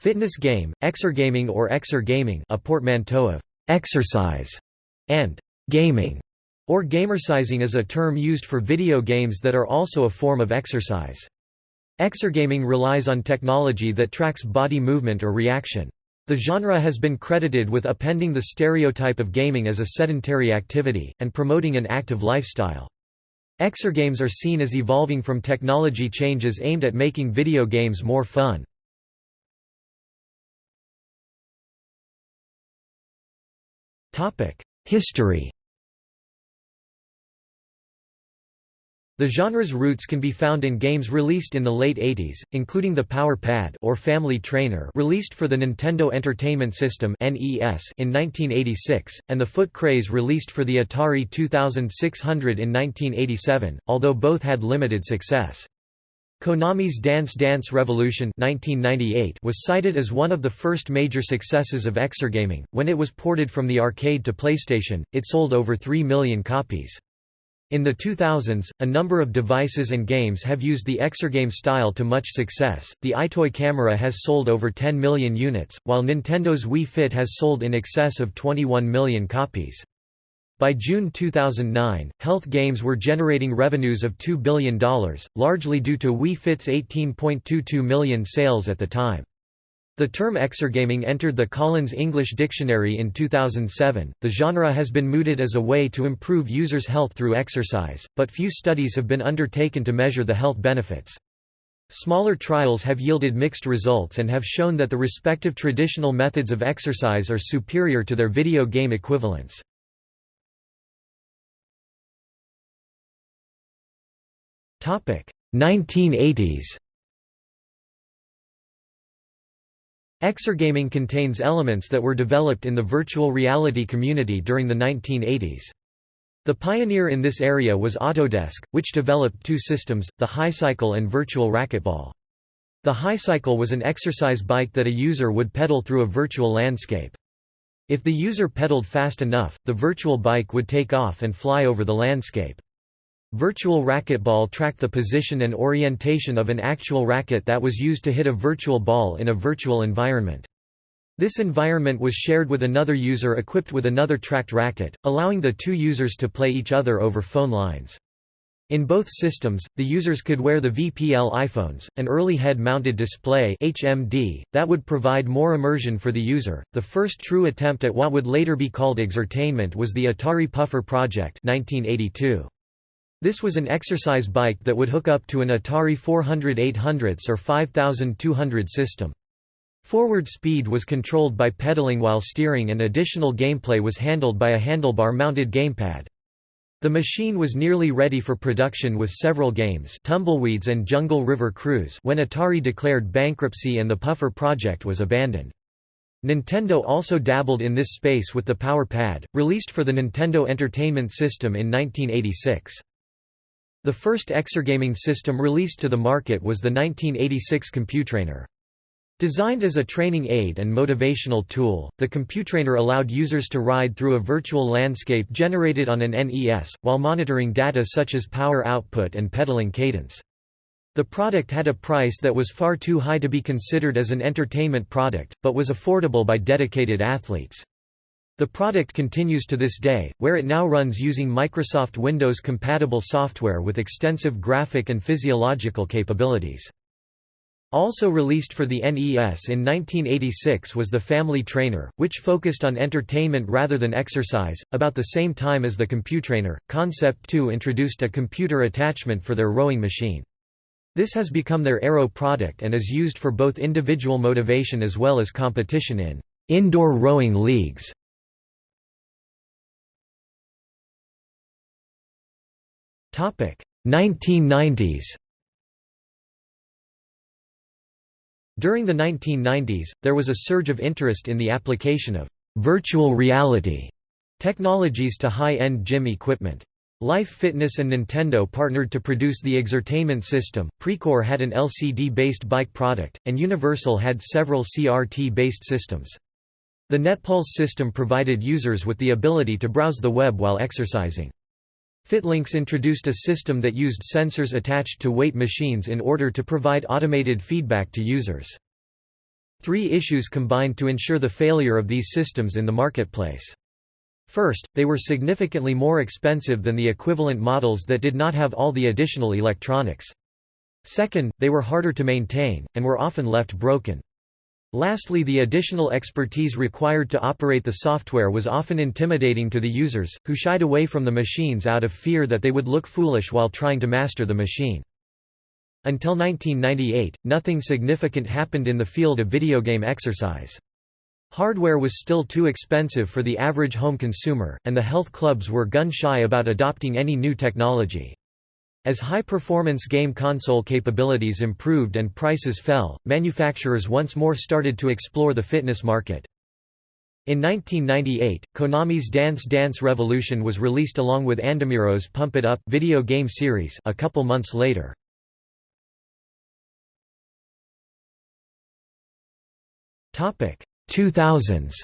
Fitness game, exergaming or exergaming a portmanteau of «exercise» and «gaming» or gamersizing is a term used for video games that are also a form of exercise. Exergaming relies on technology that tracks body movement or reaction. The genre has been credited with appending the stereotype of gaming as a sedentary activity, and promoting an active lifestyle. Exergames are seen as evolving from technology changes aimed at making video games more fun. History The genre's roots can be found in games released in the late 80s, including the Power Pad or Family Trainer released for the Nintendo Entertainment System (NES) in 1986, and the Foot Craze released for the Atari 2600 in 1987, although both had limited success. Konami's Dance Dance Revolution 1998 was cited as one of the first major successes of exergaming. When it was ported from the arcade to PlayStation, it sold over 3 million copies. In the 2000s, a number of devices and games have used the exergame style to much success. The EyeToy camera has sold over 10 million units, while Nintendo's Wii Fit has sold in excess of 21 million copies. By June 2009, health games were generating revenues of $2 billion, largely due to Wii Fit's 18.22 million sales at the time. The term exergaming entered the Collins English Dictionary in 2007. The genre has been mooted as a way to improve users' health through exercise, but few studies have been undertaken to measure the health benefits. Smaller trials have yielded mixed results and have shown that the respective traditional methods of exercise are superior to their video game equivalents. 1980s. Exergaming contains elements that were developed in the virtual reality community during the 1980s. The pioneer in this area was Autodesk, which developed two systems, the Highcycle and Virtual Racquetball. The Highcycle was an exercise bike that a user would pedal through a virtual landscape. If the user pedaled fast enough, the virtual bike would take off and fly over the landscape. Virtual racquetball tracked the position and orientation of an actual racket that was used to hit a virtual ball in a virtual environment. This environment was shared with another user equipped with another tracked racket, allowing the two users to play each other over phone lines. In both systems, the users could wear the VPL EyePhones, an early head-mounted display (HMD) that would provide more immersion for the user. The first true attempt at what would later be called exertainment was the Atari Puffer Project (1982). This was an exercise bike that would hook up to an Atari 400 800s or 5200 system. Forward speed was controlled by pedaling while steering and additional gameplay was handled by a handlebar-mounted gamepad. The machine was nearly ready for production with several games Tumbleweeds and Jungle River Cruise when Atari declared bankruptcy and the Puffer project was abandoned. Nintendo also dabbled in this space with the Power Pad, released for the Nintendo Entertainment System in 1986. The first exergaming system released to the market was the 1986 Computrainer. Designed as a training aid and motivational tool, the Computrainer allowed users to ride through a virtual landscape generated on an NES, while monitoring data such as power output and pedaling cadence. The product had a price that was far too high to be considered as an entertainment product, but was affordable by dedicated athletes. The product continues to this day, where it now runs using Microsoft Windows-compatible software with extensive graphic and physiological capabilities. Also released for the NES in 1986 was the Family Trainer, which focused on entertainment rather than exercise. About the same time as the Computrainer, Concept 2 introduced a computer attachment for their rowing machine. This has become their Aero product and is used for both individual motivation as well as competition in indoor rowing leagues. 1990s During the 1990s, there was a surge of interest in the application of virtual reality technologies to high-end gym equipment. Life Fitness and Nintendo partnered to produce the Exertainment system, Precor had an LCD-based bike product, and Universal had several CRT-based systems. The NetPulse system provided users with the ability to browse the web while exercising. Fitlinks introduced a system that used sensors attached to weight machines in order to provide automated feedback to users. Three issues combined to ensure the failure of these systems in the marketplace. First, they were significantly more expensive than the equivalent models that did not have all the additional electronics. Second, they were harder to maintain, and were often left broken. Lastly the additional expertise required to operate the software was often intimidating to the users, who shied away from the machines out of fear that they would look foolish while trying to master the machine. Until 1998, nothing significant happened in the field of video game exercise. Hardware was still too expensive for the average home consumer, and the health clubs were gun-shy about adopting any new technology. As high-performance game console capabilities improved and prices fell, manufacturers once more started to explore the fitness market. In 1998, Konami's Dance Dance Revolution was released along with Andamiro's Pump It Up video game series a couple months later. Topic 2000s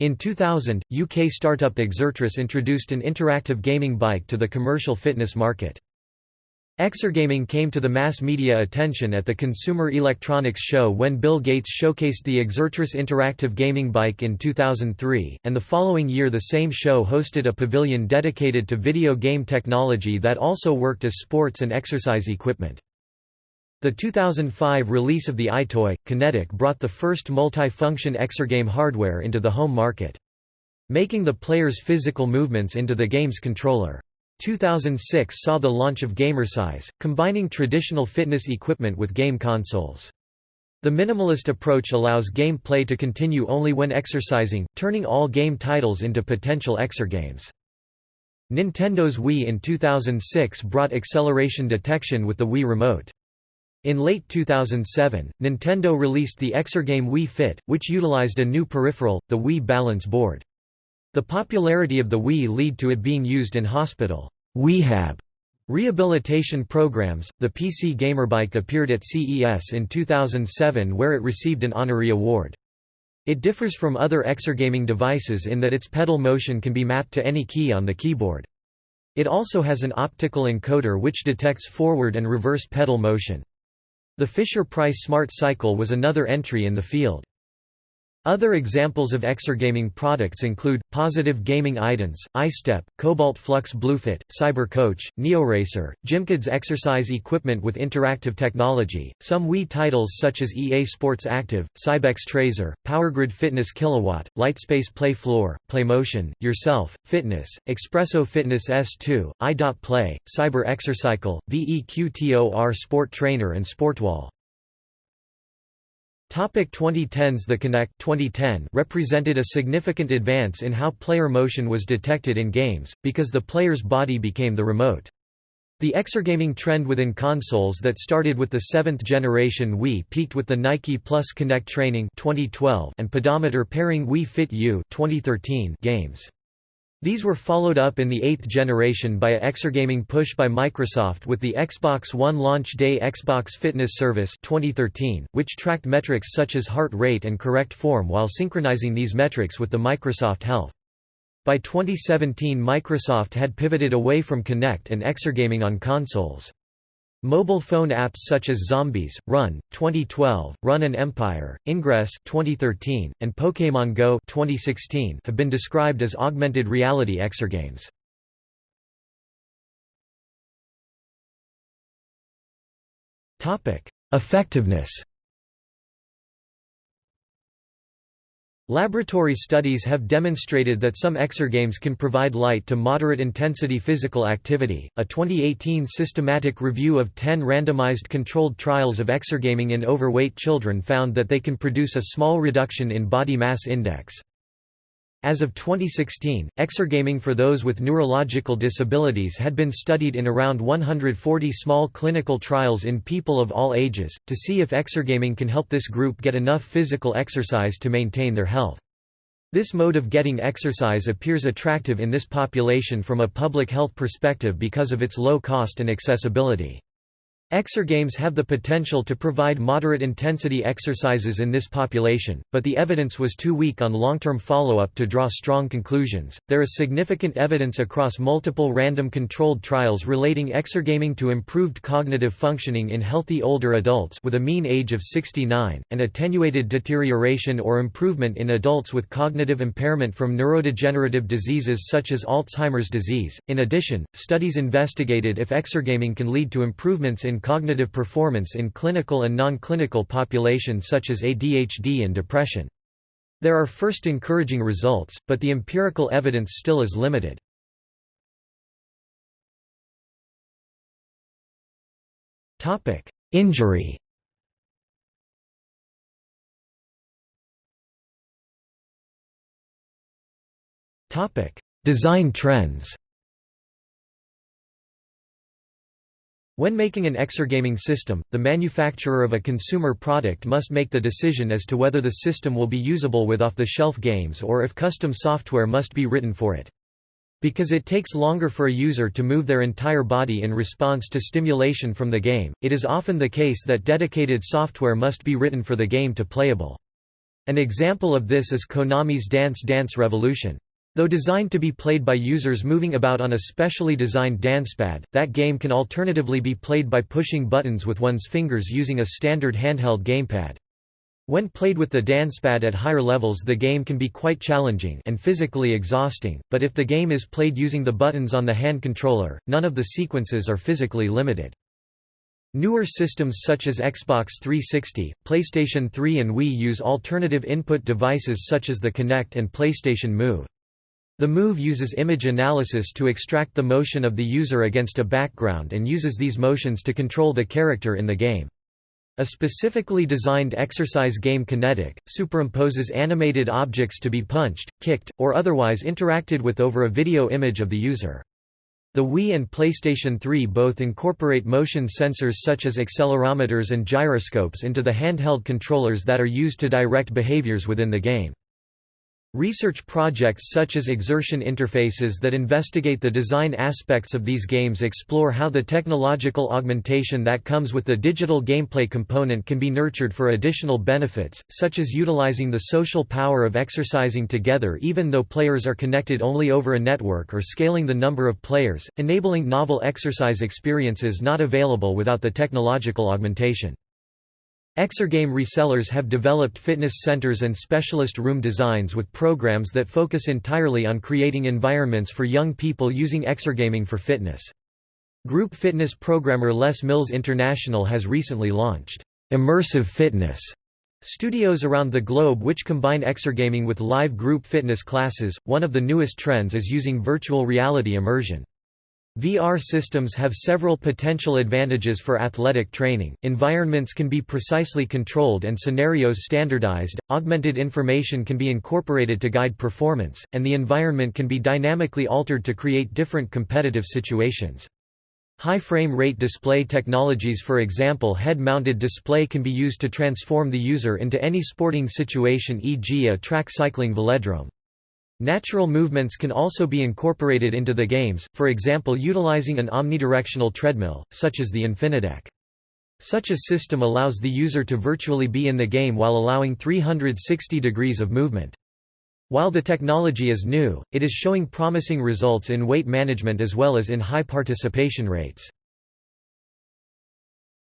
In 2000, UK startup Exertris introduced an interactive gaming bike to the commercial fitness market. Exergaming came to the mass media attention at the Consumer Electronics Show when Bill Gates showcased the Exertris interactive gaming bike in 2003, and the following year the same show hosted a pavilion dedicated to video game technology that also worked as sports and exercise equipment. The 2005 release of the EyeToy, Kinetic brought the first multi-function exergame hardware into the home market. Making the player's physical movements into the game's controller. 2006 saw the launch of Gamersize, combining traditional fitness equipment with game consoles. The minimalist approach allows gameplay to continue only when exercising, turning all game titles into potential exergames. Nintendo's Wii in 2006 brought acceleration detection with the Wii Remote. In late 2007, Nintendo released the Exergame Wii Fit, which utilized a new peripheral, the Wii Balance Board. The popularity of the Wii led to it being used in hospital Wihab rehabilitation programs. The PC Gamerbike appeared at CES in 2007 where it received an honorary award. It differs from other exergaming devices in that its pedal motion can be mapped to any key on the keyboard. It also has an optical encoder which detects forward and reverse pedal motion. The Fisher-Price Smart Cycle was another entry in the field. Other examples of exergaming products include, Positive Gaming iDance, iStep, Cobalt Flux Bluefit, CyberCoach, NeoRacer, Gymkids exercise equipment with interactive technology, some Wii titles such as EA Sports Active, Cybex Trazer, PowerGrid Fitness Kilowatt, Lightspace Play Floor, PlayMotion, Yourself, Fitness, Expresso Fitness S2, i.Play, Cyber Exercycle, VEQTOR Sport Trainer and Sportwall. Topic 2010s The Kinect 2010 represented a significant advance in how player motion was detected in games, because the player's body became the remote. The exergaming trend within consoles that started with the seventh generation Wii peaked with the Nike Plus Kinect Training 2012 and pedometer pairing Wii Fit U 2013 games. These were followed up in the eighth generation by a exergaming push by Microsoft with the Xbox One launch day Xbox Fitness Service 2013, which tracked metrics such as heart rate and correct form while synchronizing these metrics with the Microsoft Health. By 2017 Microsoft had pivoted away from Kinect and exergaming on consoles. Mobile phone apps such as Zombies, Run, 2012, Run and Empire, Ingress 2013, and Pokémon Go 2016 have been described as augmented reality exergames. Effectiveness Laboratory studies have demonstrated that some exergames can provide light to moderate intensity physical activity. A 2018 systematic review of 10 randomized controlled trials of exergaming in overweight children found that they can produce a small reduction in body mass index. As of 2016, exergaming for those with neurological disabilities had been studied in around 140 small clinical trials in people of all ages, to see if exergaming can help this group get enough physical exercise to maintain their health. This mode of getting exercise appears attractive in this population from a public health perspective because of its low cost and accessibility. Exergames have the potential to provide moderate-intensity exercises in this population, but the evidence was too weak on long-term follow-up to draw strong conclusions. There is significant evidence across multiple random controlled trials relating exergaming to improved cognitive functioning in healthy older adults with a mean age of 69 and attenuated deterioration or improvement in adults with cognitive impairment from neurodegenerative diseases such as Alzheimer's disease. In addition, studies investigated if exergaming can lead to improvements in cognitive performance in clinical and non-clinical populations such as ADHD and depression. There are first encouraging results, but the empirical evidence still is limited. Injury Design trends When making an exergaming system, the manufacturer of a consumer product must make the decision as to whether the system will be usable with off-the-shelf games or if custom software must be written for it. Because it takes longer for a user to move their entire body in response to stimulation from the game, it is often the case that dedicated software must be written for the game to playable. An example of this is Konami's Dance Dance Revolution. Though designed to be played by users moving about on a specially designed dancepad, that game can alternatively be played by pushing buttons with one's fingers using a standard handheld gamepad. When played with the dancepad at higher levels the game can be quite challenging and physically exhausting, but if the game is played using the buttons on the hand controller, none of the sequences are physically limited. Newer systems such as Xbox 360, PlayStation 3 and Wii use alternative input devices such as the Kinect and PlayStation Move. The move uses image analysis to extract the motion of the user against a background and uses these motions to control the character in the game. A specifically designed exercise game Kinetic, superimposes animated objects to be punched, kicked, or otherwise interacted with over a video image of the user. The Wii and PlayStation 3 both incorporate motion sensors such as accelerometers and gyroscopes into the handheld controllers that are used to direct behaviors within the game. Research projects such as exertion interfaces that investigate the design aspects of these games explore how the technological augmentation that comes with the digital gameplay component can be nurtured for additional benefits, such as utilizing the social power of exercising together even though players are connected only over a network or scaling the number of players, enabling novel exercise experiences not available without the technological augmentation. Exergame resellers have developed fitness centers and specialist room designs with programs that focus entirely on creating environments for young people using exergaming for fitness. Group fitness programmer Les Mills International has recently launched immersive fitness studios around the globe which combine exergaming with live group fitness classes. One of the newest trends is using virtual reality immersion. VR systems have several potential advantages for athletic training, environments can be precisely controlled and scenarios standardized, augmented information can be incorporated to guide performance, and the environment can be dynamically altered to create different competitive situations. High frame rate display technologies for example head-mounted display can be used to transform the user into any sporting situation e.g. a track cycling velodrome. Natural movements can also be incorporated into the games, for example utilizing an omnidirectional treadmill, such as the Infinideck. Such a system allows the user to virtually be in the game while allowing 360 degrees of movement. While the technology is new, it is showing promising results in weight management as well as in high participation rates.